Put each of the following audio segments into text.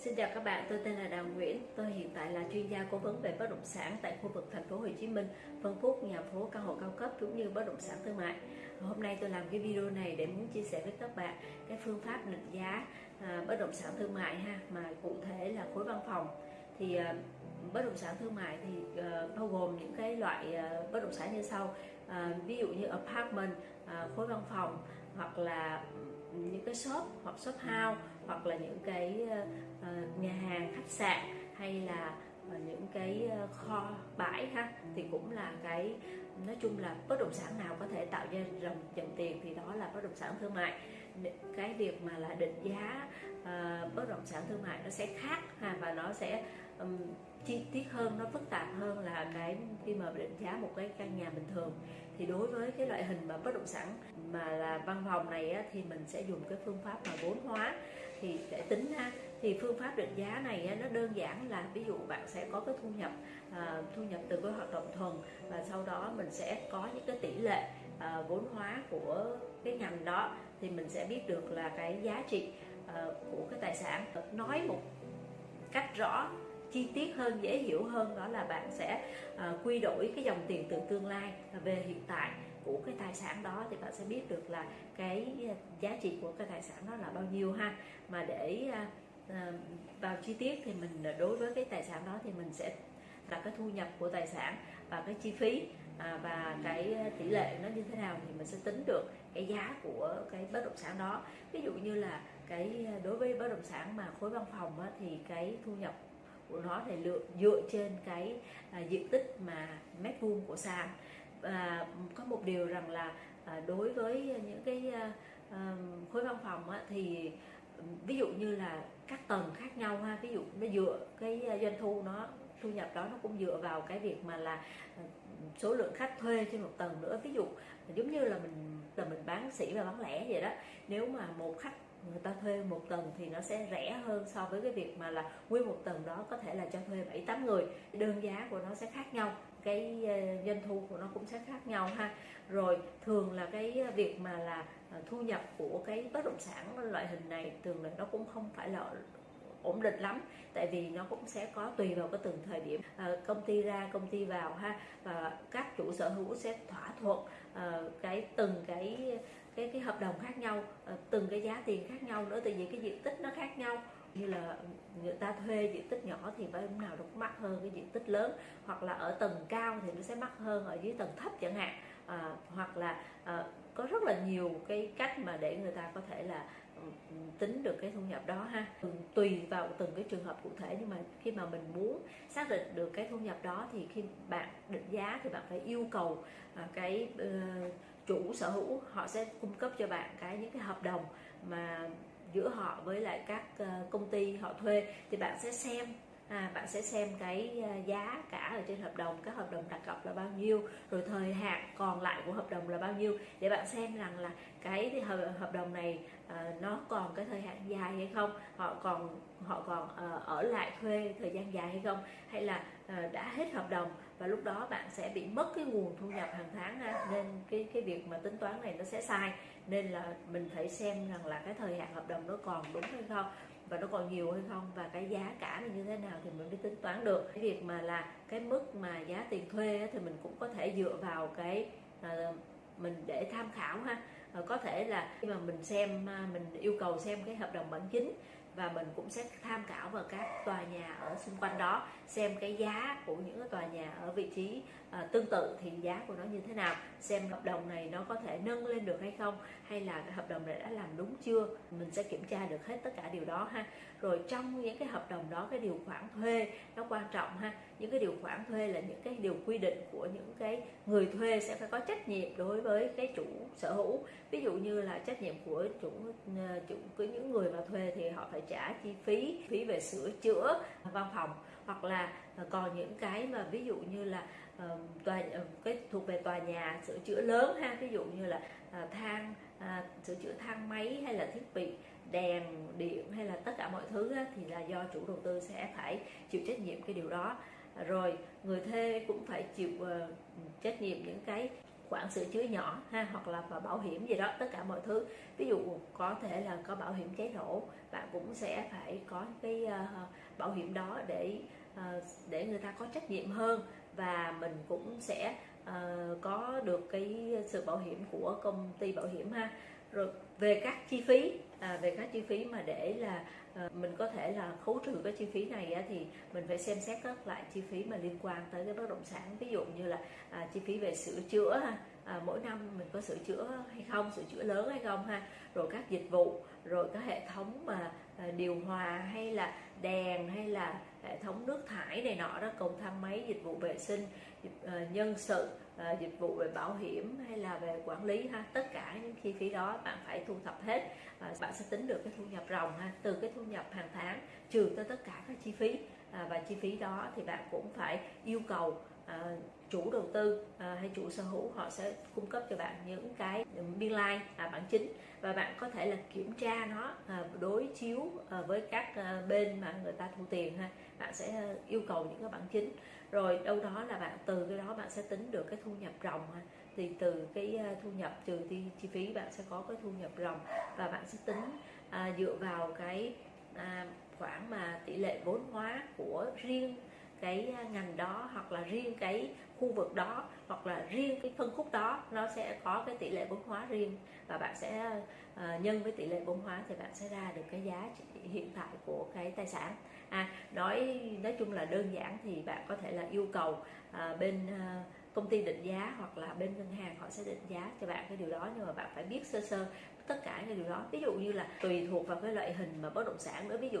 Xin chào các bạn, tôi tên là Đào Nguyễn. Tôi hiện tại là chuyên gia cố vấn về bất động sản tại khu vực thành phố Hồ Chí Minh, phân khúc nhà phố căn hộ cao cấp cũng như bất động sản thương mại. Hôm nay tôi làm cái video này để muốn chia sẻ với các bạn cái phương pháp định giá à, bất động sản thương mại ha, mà cụ thể là khối văn phòng. Thì à, bất động sản thương mại thì à, bao gồm những cái loại à, bất động sản như sau. À, ví dụ như apartment, à, khối văn phòng hoặc là những cái shop hoặc shop house hoặc là những cái ờ, ờ, nhà hàng khách sạn hay là ờ, những cái kho bãi ha thì cũng là cái nói chung là bất động sản nào có thể tạo ra dòng dòng tiền thì đó là bất động sản thương mại. Cái việc mà là định giá uh, bất động sản thương mại nó sẽ khác ha và nó sẽ um, chi tiết hơn nó phức tạp hơn là cái khi mà định giá một cái căn nhà bình thường. Thì đối với cái loại hình mà bất động sản mà là văn phòng này á, thì mình sẽ dùng cái phương pháp mà vốn hóa thì để tính ha thì phương pháp định giá này nó đơn giản là ví dụ bạn sẽ có cái thu nhập à, thu nhập từ cái hoạt động thuần và sau đó mình sẽ có những cái tỷ lệ à, vốn hóa của cái ngành đó thì mình sẽ biết được là cái giá trị à, của cái tài sản. Nói một cách rõ chi tiết hơn dễ hiểu hơn đó là bạn sẽ quy đổi cái dòng tiền từ tương lai về hiện tại của cái tài sản đó thì bạn sẽ biết được là cái giá trị của cái tài sản đó là bao nhiêu ha. Mà để à, à, vào chi tiết thì mình à, đối với cái tài sản đó thì mình sẽ là cái thu nhập của tài sản và cái chi phí à, và cái tỷ lệ nó như thế nào thì mình sẽ tính được cái giá của cái bất động sản đó. Ví dụ như là cái đối với bất động sản mà khối văn phòng á, thì cái thu nhập của nó thì lựa dựa trên cái à, diện tích mà mét vuông của sàn. Và có một điều rằng là à, đối với những cái à, à, khối văn phòng á, thì ví dụ như là các tầng khác nhau ha ví dụ nó dựa cái à, doanh thu nó thu nhập đó nó cũng dựa vào cái việc mà là à, số lượng khách thuê trên một tầng nữa. Ví dụ giống như là mình là mình bán sỉ và bán lẻ vậy đó nếu mà một khách người ta thuê một tầng thì nó sẽ rẻ hơn so với cái việc mà là nguyên một tầng đó có thể là cho thuê bảy tám người. Đơn giá của nó sẽ khác nhau cái ờ, doanh thu của nó cũng sẽ khác nhau ha. Rồi thường là cái việc mà là ờ, thu nhập của cái bất động sản loại hình này thường là nó cũng không phải là ổn định lắm tại vì nó cũng sẽ có tùy vào cái từng thời điểm. À, công ty ra công ty vào ha và các chủ sở hữu sẽ thỏa thuận à, cái từng cái cái cái hợp đồng khác nhau ờ, từng cái giá tiền khác nhau nữa tại vì cái diện tích nó khác nhau. Như là người ta thuê diện tích nhỏ thì phải hôm nào nó cũng mắc hơn cái diện tích lớn hoặc là ở tầng cao thì nó sẽ mắc hơn ở dưới tầng thấp chẳng hạn. À, hoặc là à, có rất là nhiều cái cách mà để người ta có thể là ừ, ừ, tính được cái thu nhập đó ha. Tùy vào từng cái trường hợp cụ thể nhưng mà khi mà mình muốn xác định được cái thu nhập đó thì khi bạn định giá thì bạn phải yêu cầu cái uh, chủ sở hữu, họ sẽ cung cấp cho bạn cái những cái hợp đồng mà giữa họ với lại các ờ, công ty họ thuê thì bạn sẽ xem à, bạn sẽ xem cái ờ, giá cả ở trên hợp đồng các hợp đồng đặt cọc là bao nhiêu rồi thời hạn còn lại của hợp đồng là bao nhiêu để bạn xem rằng là cái hợp đồng này à, nó còn cái thời hạn dài hay không họ còn họ còn à, ở lại thuê thời gian dài hay không hay là à, đã hết hợp đồng và lúc đó bạn sẽ bị mất cái nguồn thu nhập hàng tháng ha. nên cái cái việc mà tính toán này nó sẽ sai nên là mình phải xem rằng là cái thời hạn hợp đồng nó còn đúng hay không và nó còn nhiều hay không và cái giá cả như thế nào thì mình mới tính toán được. Cái việc mà là cái mức mà giá tiền thuê thì mình cũng có thể dựa vào cái ờ, mình để tham khảo ha. Ờ, có thể là khi mà mình xem ờ, mình yêu cầu xem cái hợp đồng bản chính và mình cũng sẽ tham khảo vào các tòa nhà ở xung quanh đó xem cái giá của những cái tòa nhà ở vị trí à, tương tự thì giá của nó như thế nào xem hợp đồng này nó có thể nâng lên được hay không hay là cái hợp đồng này đã làm đúng chưa. Mình sẽ kiểm tra được hết tất cả điều đó ha. Rồi trong những cái hợp đồng đó cái điều khoản thuê nó quan trọng ha. Những cái điều khoản thuê là những cái điều quy định của những cái người thuê sẽ phải có trách nhiệm đối với cái chủ sở hữu. Ví dụ như là trách nhiệm của chủ à, chủ của những người mà thuê thì họ phải trả chi phí phí về sửa chữa văn phòng hoặc là ờ, còn những cái mà ví dụ như là ờ, tòa ờ, cái thuộc về tòa nhà sửa chữa lớn ha, ví dụ như là thang sửa chữa thang máy hay là thiết bị, đèn, điện hay là tất cả mọi thứ thì là do chủ đầu tư sẽ phải chịu trách nhiệm cái điều đó. Rồi người thuê cũng phải chịu trách nhiệm những cái khoản sửa chữa nhỏ ha hoặc là vào bảo hiểm gì đó tất cả mọi thứ. Ví dụ có thể là có bảo hiểm cháy nổ bạn cũng sẽ phải có cái uh, bảo hiểm đó để uh, để người ta có trách nhiệm hơn. Và mình cũng sẽ uh, có được cái sự bảo hiểm của công ty bảo hiểm ha rồi về các chi phí à, về các chi phí mà để là à, mình có thể là khấu trừ cái chi phí này á, thì mình phải xem xét các loại chi phí mà liên quan tới cái bất động sản. Ví dụ như là à, chi phí về sửa chữa ha à, mỗi năm mình có sửa chữa hay không sửa chữa lớn hay không ha rồi các dịch vụ rồi các hệ thống mà à, điều hòa hay là đèn hay là hệ thống nước thải này nọ đó cầu thang máy dịch vụ vệ sinh à, nhân sự à, dịch vụ về bảo hiểm hay là về quản lý ha tất cả những chi phí đó bạn phải thu thập hết. À, bạn sẽ tính được cái thu nhập ròng ha từ cái thu nhập hàng tháng trừ tới tất cả các chi phí. À, và chi phí đó thì bạn cũng phải yêu cầu à, chủ đầu tư à, hay chủ sở hữu họ sẽ cung cấp cho bạn những cái biên lai like, à, bản chính. Và bạn có thể là kiểm tra nó à, đối chiếu à, với các à, bên mà người ta thu tiền ha. Bạn sẽ à, yêu cầu những cái bản chính. Rồi đâu đó là bạn từ cái đó bạn sẽ tính được cái thu nhập ròng ha. Thì từ cái à, thu nhập trừ đi chi phí bạn sẽ có cái thu nhập ròng. Và bạn sẽ tính à, dựa vào cái à, khoản mà tỷ lệ vốn hóa của riêng cái à, ngành đó hoặc là riêng cái khu vực đó hoặc là riêng cái phân khúc đó nó sẽ có cái tỷ lệ vốn hóa riêng và bạn sẽ uh, nhân với tỷ lệ vốn hóa thì bạn sẽ ra được cái giá trị hiện tại của cái tài sản. À nói nói chung là đơn giản thì bạn có thể là yêu cầu uh, bên uh, công ty định giá hoặc là bên ngân hàng họ sẽ định giá cho bạn cái điều đó nhưng mà bạn phải biết sơ sơ tất cả cái điều đó. Ví dụ như là tùy thuộc vào cái loại hình mà bất động sản nữa. Ví dụ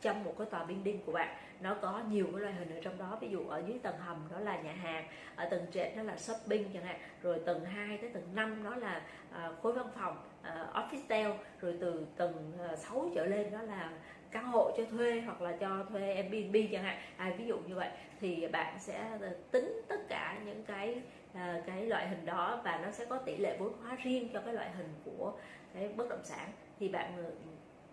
trong một cái tòa building của bạn. Nó có nhiều cái loại hình ở trong đó ví dụ ở dưới tầng hầm đó là nhà hàng ở tầng trệt đó là shopping chẳng hạn rồi tầng 2 tới tầng 5 đó là à, khối văn phòng à, office tale rồi từ tầng à, 6 trở lên đó là căn hộ cho thuê hoặc là cho thuê Airbnb chẳng hạn. À, ví dụ như vậy thì bạn sẽ ờ, tính tất cả những cái à, cái loại hình đó và nó sẽ có tỷ lệ vốn hóa riêng cho cái loại hình của cái bất động sản. Thì bạn ừ,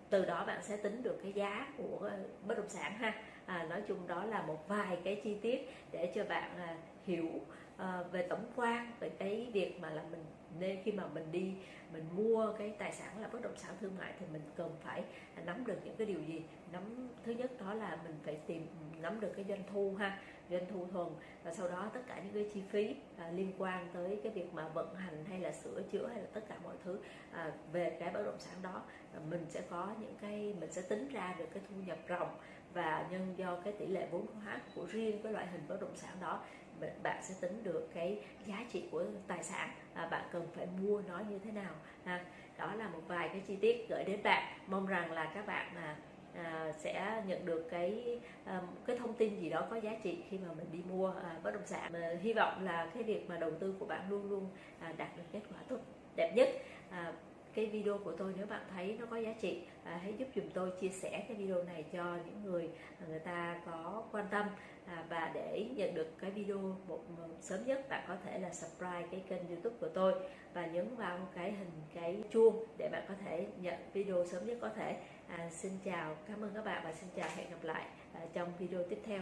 từ đó bạn sẽ tính được cái giá của bất động sản ha. À, nói chung đó là một vài cái chi tiết để cho bạn à, hiểu à, về tổng quan về cái việc mà là mình nên khi mà mình đi mình mua cái tài sản là bất động sản thương mại thì mình cần phải nắm được những cái điều gì? Nắm thứ nhất đó là mình phải tìm nắm được cái doanh thu ha doanh thu thuần và sau đó tất cả những cái chi phí à, liên quan tới cái việc mà vận hành hay là sửa chữa hay là tất cả mọi thứ à, về cái bất động sản đó à, mình sẽ có những cái mình sẽ tính ra được cái thu nhập ròng và nhân do cái tỷ lệ vốn hóa của riêng cái loại hình bất động sản đó bạn sẽ tính được cái giá trị của tài sản à, bạn cần phải mua nó như thế nào ha. Đó là một vài cái chi tiết gửi đến bạn. Mong rằng là các bạn mà à, sẽ nhận được cái à, cái thông tin gì đó có giá trị khi mà mình đi mua à, bất động sản. Mà hy vọng là cái việc mà đầu tư của bạn luôn luôn à, đạt được kết quả tốt đẹp nhất à, cái video của tôi nếu bạn thấy nó có giá trị à, hãy giúp dùm tôi chia sẻ cái video này cho những người người ta có quan tâm. À, và để nhận được cái video một sớm nhất bạn có thể là subscribe cái kênh youtube của tôi và nhấn vào cái hình cái chuông để bạn có thể nhận video sớm nhất có thể. À, xin chào cảm ơn các bạn và xin chào hẹn gặp lại à, trong video tiếp theo.